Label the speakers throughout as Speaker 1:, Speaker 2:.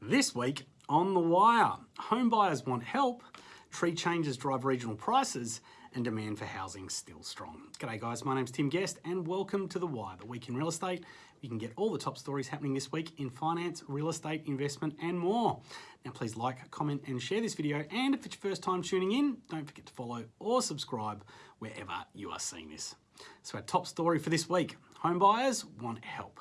Speaker 1: This week on The Wire, home buyers want help, tree changes drive regional prices, and demand for housing still strong. G'day guys, my name's Tim Guest and welcome to The Wire, the week in real estate. You can get all the top stories happening this week in finance, real estate, investment, and more. Now please like, comment, and share this video. And if it's your first time tuning in, don't forget to follow or subscribe wherever you are seeing this. So our top story for this week, home buyers want help.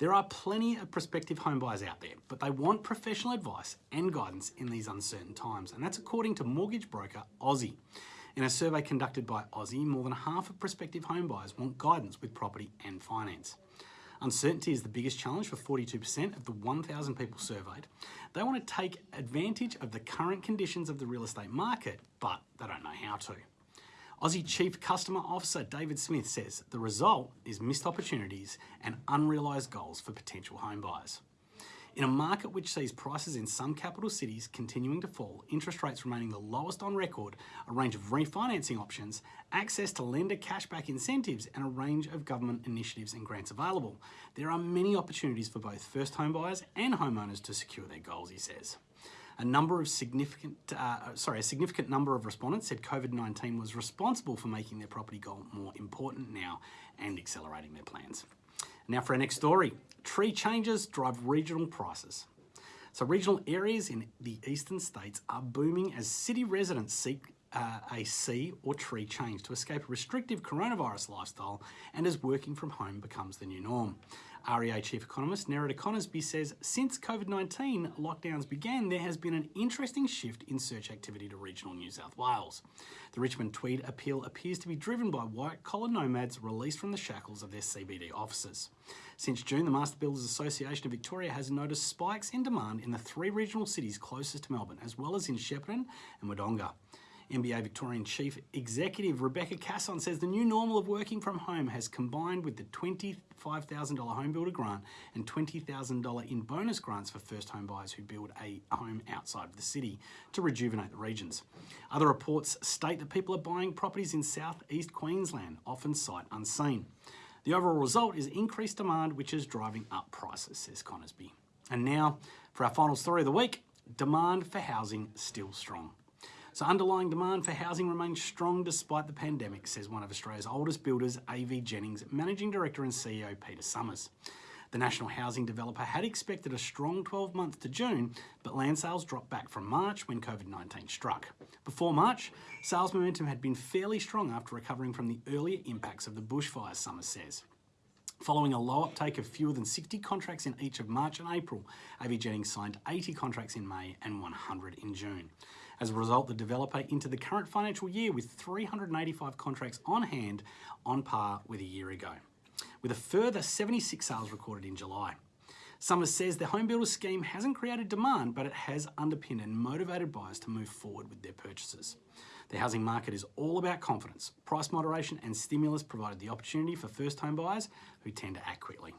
Speaker 1: There are plenty of prospective homebuyers out there, but they want professional advice and guidance in these uncertain times, and that's according to mortgage broker Aussie. In a survey conducted by Aussie, more than half of prospective homebuyers want guidance with property and finance. Uncertainty is the biggest challenge for 42% of the 1,000 people surveyed. They want to take advantage of the current conditions of the real estate market, but they don't know how to. Aussie Chief Customer Officer David Smith says the result is missed opportunities and unrealised goals for potential home buyers. In a market which sees prices in some capital cities continuing to fall, interest rates remaining the lowest on record, a range of refinancing options, access to lender cashback incentives, and a range of government initiatives and grants available, there are many opportunities for both first home buyers and homeowners to secure their goals, he says. A number of significant, uh, sorry, a significant number of respondents said COVID-19 was responsible for making their property goal more important now and accelerating their plans. Now for our next story, tree changes drive regional prices. So regional areas in the eastern states are booming as city residents seek uh, a sea or tree change to escape a restrictive coronavirus lifestyle and as working from home becomes the new norm. REA Chief Economist Nerida Conisbee says since COVID-19 lockdowns began, there has been an interesting shift in search activity to regional New South Wales. The Richmond Tweed appeal appears to be driven by white-collar nomads released from the shackles of their CBD offices. Since June, the Master Builders Association of Victoria has noticed spikes in demand in the three regional cities closest to Melbourne, as well as in Shepparton and Wodonga. MBA Victorian Chief Executive Rebecca Casson says the new normal of working from home has combined with the $25,000 home builder grant and $20,000 in bonus grants for first home buyers who build a home outside of the city to rejuvenate the regions. Other reports state that people are buying properties in southeast Queensland, often sight unseen. The overall result is increased demand, which is driving up prices, says Conisbee. And now for our final story of the week, demand for housing still strong. So underlying demand for housing remains strong despite the pandemic, says one of Australia's oldest builders, AV Jennings, Managing Director and CEO Peter Summers. The national housing developer had expected a strong 12 months to June, but land sales dropped back from March when COVID-19 struck. Before March, sales momentum had been fairly strong after recovering from the earlier impacts of the bushfires, Summers says. Following a low uptake of fewer than 60 contracts in each of March and April, AV Jennings signed 80 contracts in May and 100 in June. As a result, the developer into the current financial year with 385 contracts on hand on par with a year ago, with a further 76 sales recorded in July. Summers says the home builder scheme hasn't created demand, but it has underpinned and motivated buyers to move forward with their purchases. The housing market is all about confidence. Price moderation and stimulus provided the opportunity for first home buyers who tend to act quickly.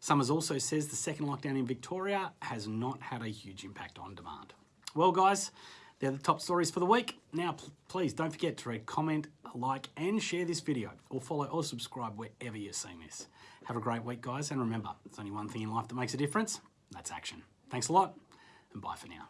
Speaker 1: Summers also says the second lockdown in Victoria has not had a huge impact on demand. Well guys, they're the top stories for the week. Now, please don't forget to rate, comment, like, and share this video, or follow or subscribe wherever you're seeing this. Have a great week, guys, and remember, there's only one thing in life that makes a difference, that's action. Thanks a lot, and bye for now.